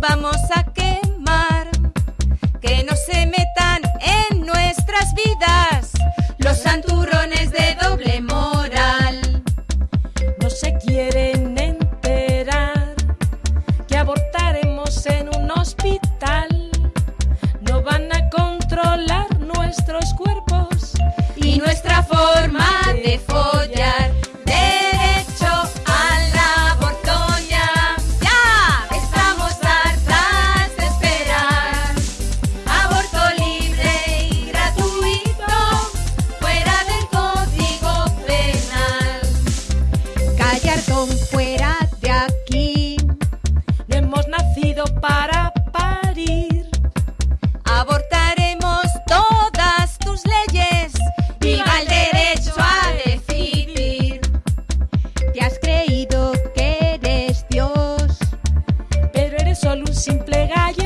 vamos a quemar. Que no se metan en nuestras vidas los santurrones de doble moral. No se quieren enterar que abortaremos en un hospital. No van a controlar nuestros cuerpos y nuestra forma Gallardón fuera de aquí. No hemos nacido para parir. Abortaremos todas tus leyes. Viva el derecho a decidir. Te has creído que eres Dios Pero eres solo un simple gallardón.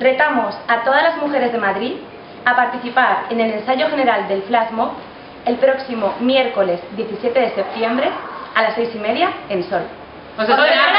Retamos a todas las mujeres de Madrid a participar en el ensayo general del Flash Mob el próximo miércoles 17 de septiembre a las seis y media en Sol. ¡Os espera!